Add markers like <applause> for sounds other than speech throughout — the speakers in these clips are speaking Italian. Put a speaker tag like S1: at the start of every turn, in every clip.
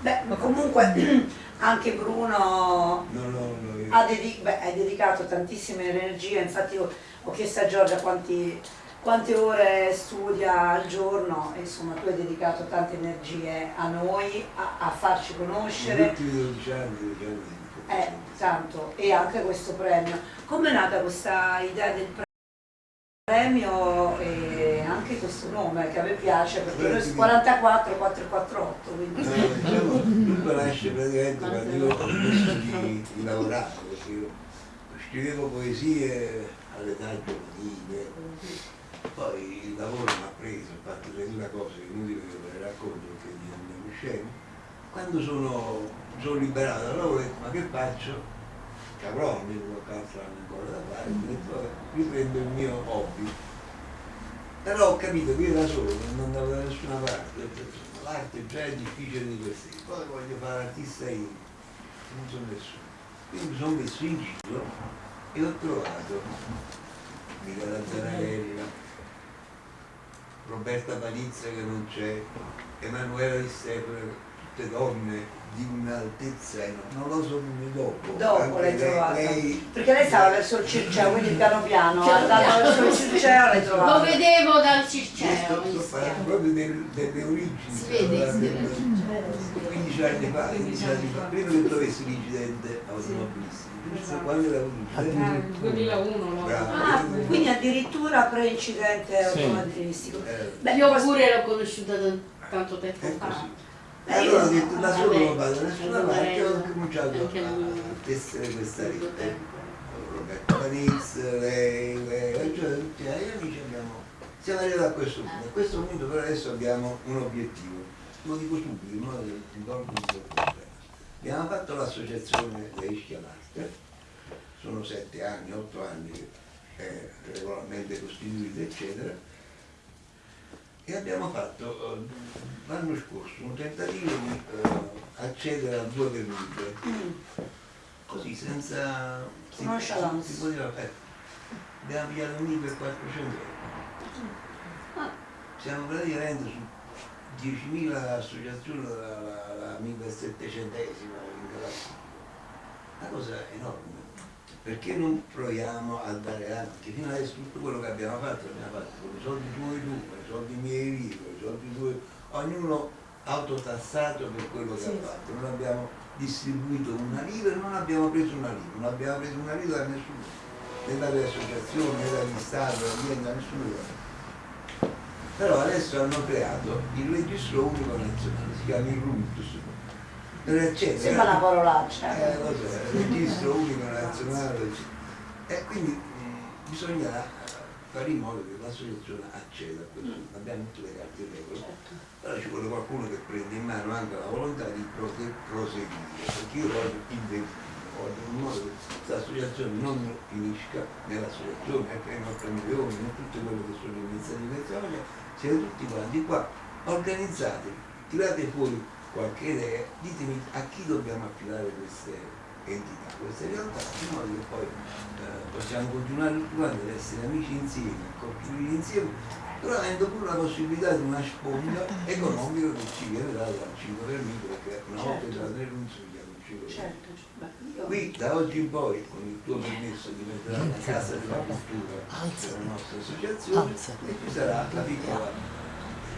S1: Beh, comunque <clears throat> anche Bruno no, no, no, ha, dedic beh, dedicato tantissime energie, infatti io ho chiesto a Giorgia quanti, quante ore studia al giorno insomma tu hai dedicato tante energie a noi, a, a farci conoscere.
S2: Gli ultimi 12 anni, 12 anni.
S1: Eh, tanto, e anche questo premio. Come è nata questa idea del premio questo nome che a me piace perché noi 44 448 quindi...
S2: No, diciamo, tutto nasce praticamente quando io ho smesso di, di lavorare perché io scrivevo poesie all'età giovanile poi il lavoro mi ha preso, ho fatto 3000 cose che inutile che ve le racconto perché mi andiamo scemi quando sono, sono liberato dal lavoro ho detto ma che faccio? che avrò almeno qualche altro ancora da fare, riprendo il mio hobby. Però ho capito che io da solo non andavo da nessuna parte, l'arte già è difficile di per poi voglio fare? Artista io, non sono nessuno. Quindi mi sono messo in giro e ho trovato Michela Zanarella, Roberta Panizza che non c'è, Emanuela Di Stefano, tutte donne di un'altezza non lo so dopo
S1: dopo l'hai trovata. lei, perché lei stava verso il Circeo quindi piano piano andando verso il Circeo l'hai trovata.
S3: Lo vedevo dal Circeo
S2: sto, sto parlando proprio del, delle origini
S3: si vede, si vede.
S2: 15 anni fa 15 anni fa. Prima che trovessi l'incidente automobilistico? Sì. quando era
S3: un 2001
S1: ah, quindi addirittura pre-incidente automobilistico.
S3: Eh. Beh, io pure l'ho conosciuta tanto tempo
S2: fa e allora ho detto da solo non vado da nessuna parte ho cominciato a tessere questa rete Roberto Paniz, lei, lei, cioè tutti gli amici abbiamo siamo arrivati a questo punto. A questo punto però adesso abbiamo un obiettivo. Lo dico subito in modo che ti ricordo il problema. Abbiamo fatto l'associazione dei schiamarte sono sette anni, otto anni che è regolarmente costituita eccetera e abbiamo fatto eh, l'anno scorso un tentativo di uh, accedere a due permute mm. così senza
S1: si, si,
S2: si poteva fare. Abbiamo pigliato un per 400 euro. Ah. siamo praticamente su 10.000 associazioni la, la, la 1700esima una cosa enorme perché non proviamo a dare avanti? Fino adesso tutto quello che abbiamo fatto l'abbiamo fatto con i soldi tuoi tu, con i soldi miei lì, con i soldi tuoi, ognuno autotassato per quello che sì. ha fatto. Non abbiamo distribuito una lira e non abbiamo preso una lira, non abbiamo preso una lira da nessuno, né dalle associazioni, né dagli stati, da nessuno. Però adesso hanno creato il registro unico nazionale, si chiama il RUNTUS,
S1: eccetera. Sembra una parolaccia.
S2: Eh, il registro unico nazionale. E quindi mh, bisogna fare in modo che l'associazione acceda a questo. Mm. Abbiamo tutte le carte in regola, certo. però ci vuole qualcuno che prende in mano anche la volontà di proseguire, perché io voglio voglio in modo che questa associazione non finisca nell'associazione, che i nostri milioni, non tutte quelle che sono iniziative, siete tutti quanti qua, organizzati, tirate fuori qualche idea, ditemi a chi dobbiamo affidare queste entità, queste realtà, in modo che poi eh, possiamo continuare tutti quanti ad essere amici insieme, a costruire insieme, però avendo pure la possibilità di una sponda economica che ci viene data dal 5 per mille, perché una volta certo. già nel non si il 5 certo. Beh, Qui da oggi in poi, con il tuo permesso, diventerà la casa della cultura della nostra associazione e ci sarà la piccola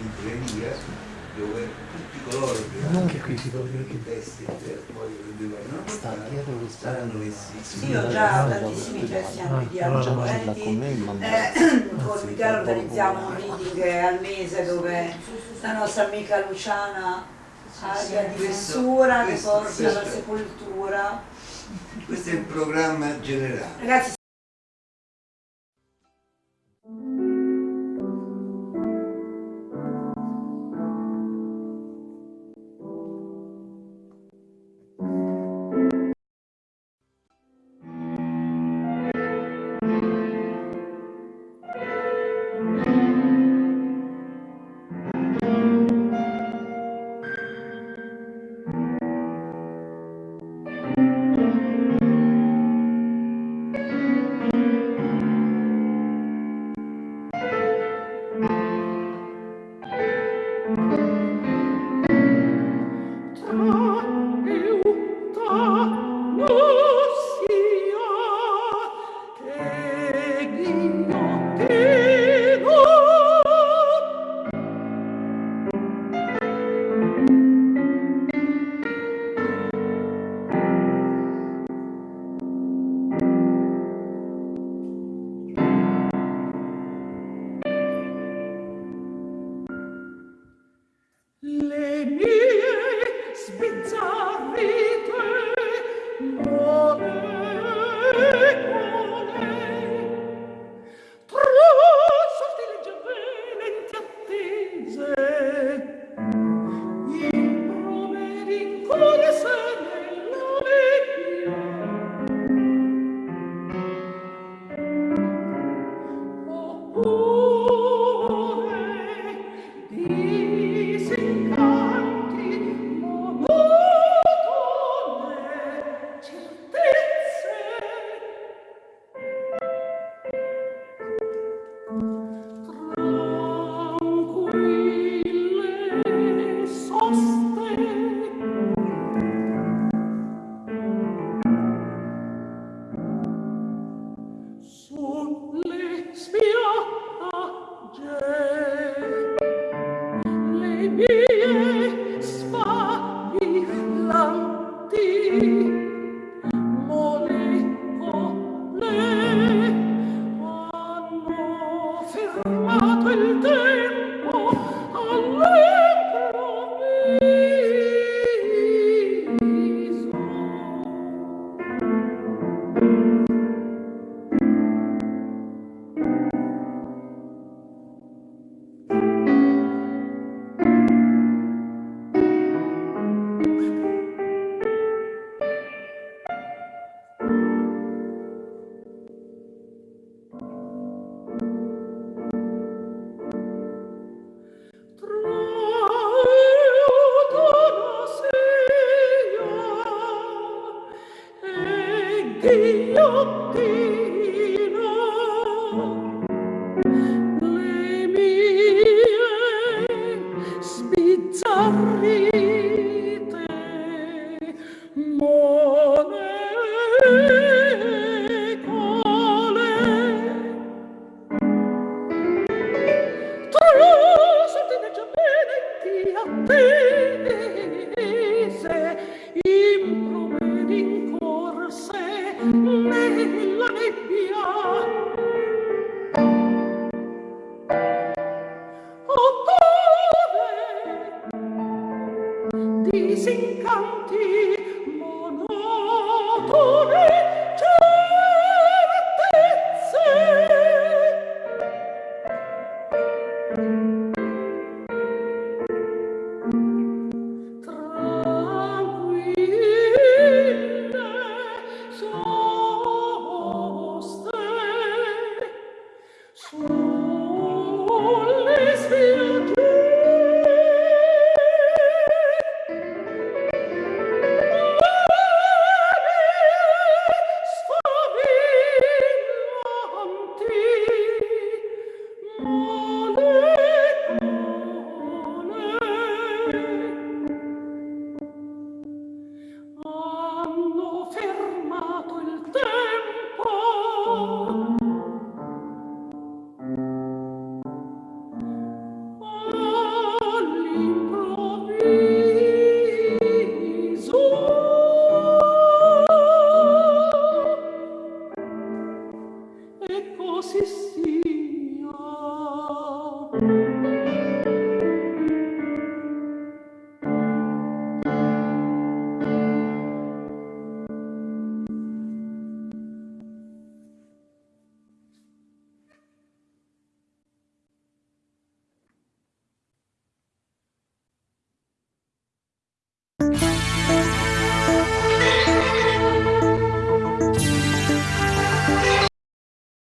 S2: libreria dove tutti coloro che
S4: non che qui si può dire
S2: che testi poi sta dietro saranno messi
S1: sì ho già tantissimi testi anche di argomenti eh, con Michele organizziamo un meeting al mese dove la nostra amica Luciana aria di censura che porta alla sepoltura.
S2: questo è il programma generale.
S1: Ragazzi
S4: Let me e you